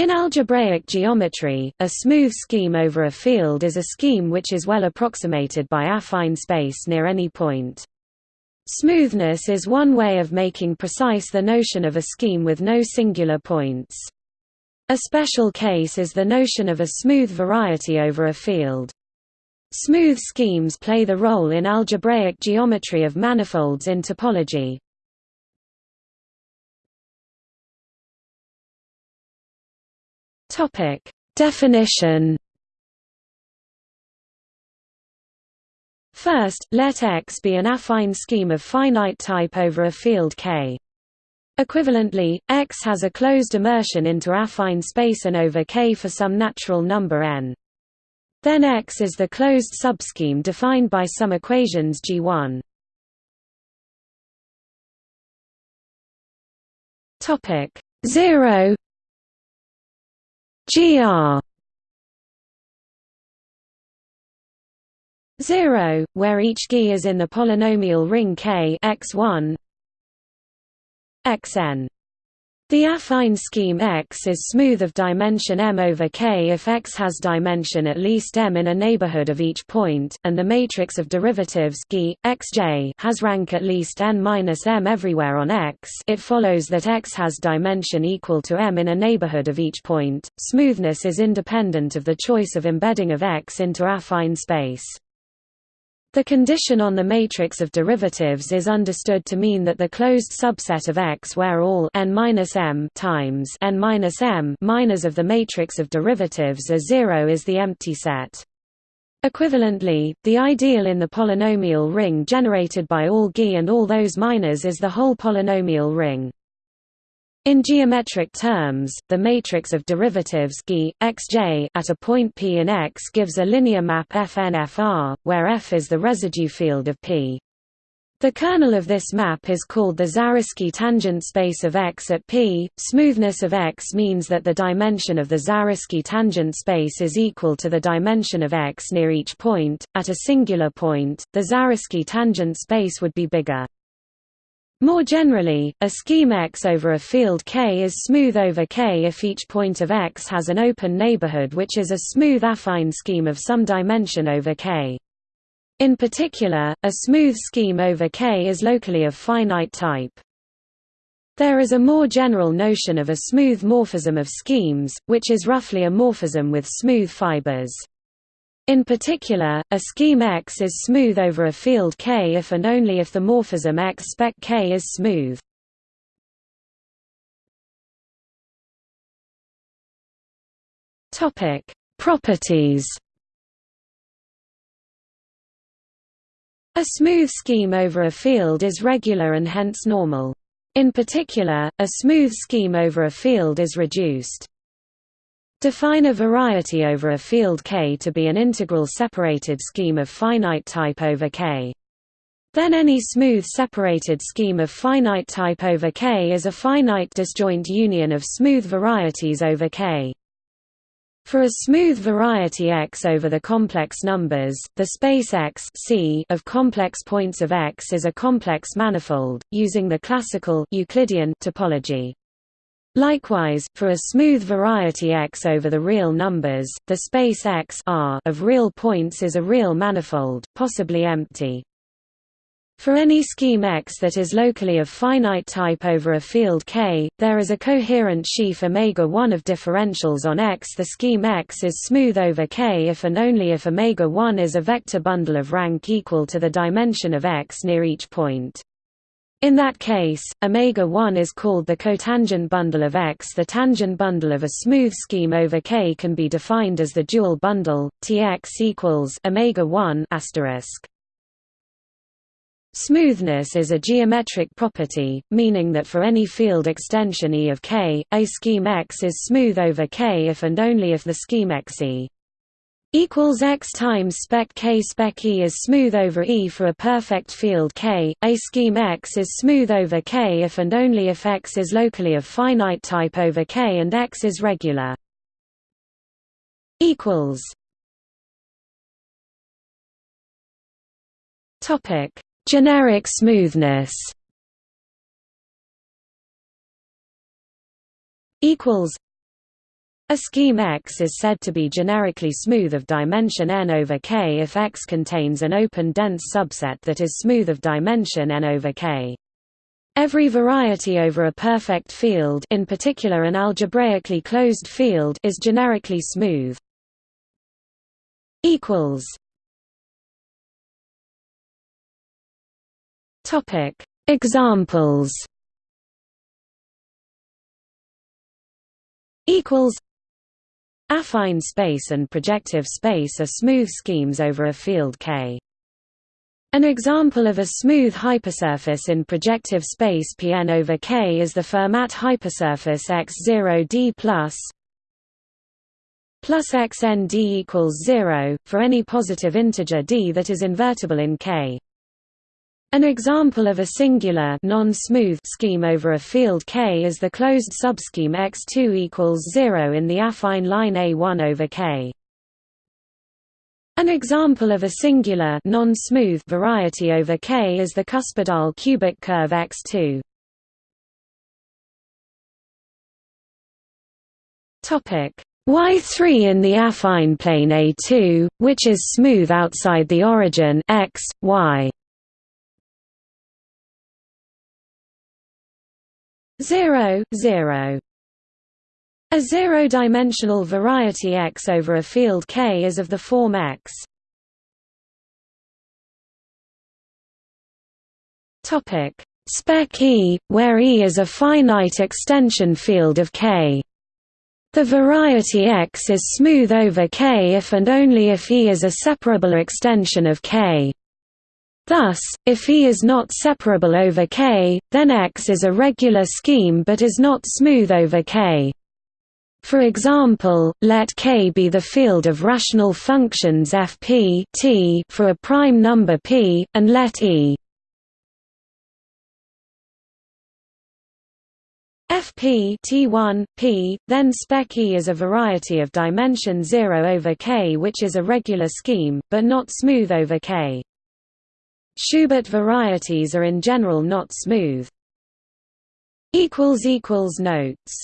In algebraic geometry, a smooth scheme over a field is a scheme which is well approximated by affine space near any point. Smoothness is one way of making precise the notion of a scheme with no singular points. A special case is the notion of a smooth variety over a field. Smooth schemes play the role in algebraic geometry of manifolds in topology. Topic: Definition. First, let X be an affine scheme of finite type over a field K. Equivalently, X has a closed immersion into affine space n over K for some natural number n. Then X is the closed subscheme defined by some equations G1. Topic 0 GR 0, where each G is in the polynomial ring K x1 xn the affine scheme X is smooth of dimension m over K if X has dimension at least m in a neighborhood of each point, and the matrix of derivatives G, Xj has rank at least n-m everywhere on X it follows that X has dimension equal to m in a neighborhood of each point. Smoothness is independent of the choice of embedding of X into affine space. The condition on the matrix of derivatives is understood to mean that the closed subset of X where all n-m times n-m minors of the matrix of derivatives are zero is the empty set. Equivalently, the ideal in the polynomial ring generated by all G and all those minors is the whole polynomial ring. In geometric terms, the matrix of derivatives G, xj at a point P in X gives a linear map Fn-Fr, where F is the residue field of P. The kernel of this map is called the Zariski tangent space of X at P. Smoothness of X means that the dimension of the Zariski tangent space is equal to the dimension of X near each point. At a singular point, the Zariski tangent space would be bigger. More generally, a scheme X over a field K is smooth over K if each point of X has an open neighborhood which is a smooth affine scheme of some dimension over K. In particular, a smooth scheme over K is locally of finite type. There is a more general notion of a smooth morphism of schemes, which is roughly a morphism with smooth fibers. In particular, a scheme X is smooth over a field K if and only if the morphism X spec K is smooth. Topic: Properties. A smooth scheme over a field is regular and hence normal. In particular, a smooth scheme over a field is reduced. Define a variety over a field K to be an integral separated scheme of finite type over K. Then any smooth separated scheme of finite type over K is a finite disjoint union of smooth varieties over K. For a smooth variety X over the complex numbers, the space X C of complex points of X is a complex manifold, using the classical Euclidean topology. Likewise, for a smooth variety X over the real numbers, the space X R of real points is a real manifold, possibly empty. For any scheme X that is locally of finite type over a field K, there is a coherent sheaf omega 1 of differentials on X. The scheme X is smooth over K if and only if omega 1 is a vector bundle of rank equal to the dimension of X near each point. In that case, omega 1 is called the cotangent bundle of X. The tangent bundle of a smooth scheme over K can be defined as the dual bundle Tx equals omega 1 asterisk. Smoothness is a geometric property, meaning that for any field extension E of K, a scheme X is smooth over K if and only if the scheme Xe equals x times spec k spec E is smooth over E for a perfect field K. A scheme X is smooth over K if and only if X is locally of finite type over K and X is regular. Equals. Topic: Generic smoothness. Equals A scheme X is said to be generically smooth of dimension n over K if X contains an open dense subset that is smooth of dimension n over K. Every variety over a perfect field in particular an algebraically closed field is generically smooth. Examples Affine space and projective space are smooth schemes over a field K. An example of a smooth hypersurface in projective space Pn over K is the Fermat hypersurface X0d plus plus xnd equals 0, for any positive integer d that is invertible in K. An example of a singular non-smooth scheme over a field K is the closed subscheme X2 equals 0 in the affine line A1 over K. An example of a singular non-smooth variety over K is the cuspidal cubic curve X2. Topic Y3 in the affine plane A2, which is smooth outside the origin x, y. 0, 0. A zero-dimensional variety X over a field K is of the form X. Topic: Spec E, where E is a finite extension field of K. The variety X is smooth over K if and only if E is a separable extension of K. Thus, if E is not separable over K, then X is a regular scheme but is not smooth over K. For example, let K be the field of rational functions fp t for a prime number p, and let E fp t1 p, then spec E is a variety of dimension 0 over K which is a regular scheme, but not smooth over K. Schubert varieties are in general not smooth. Notes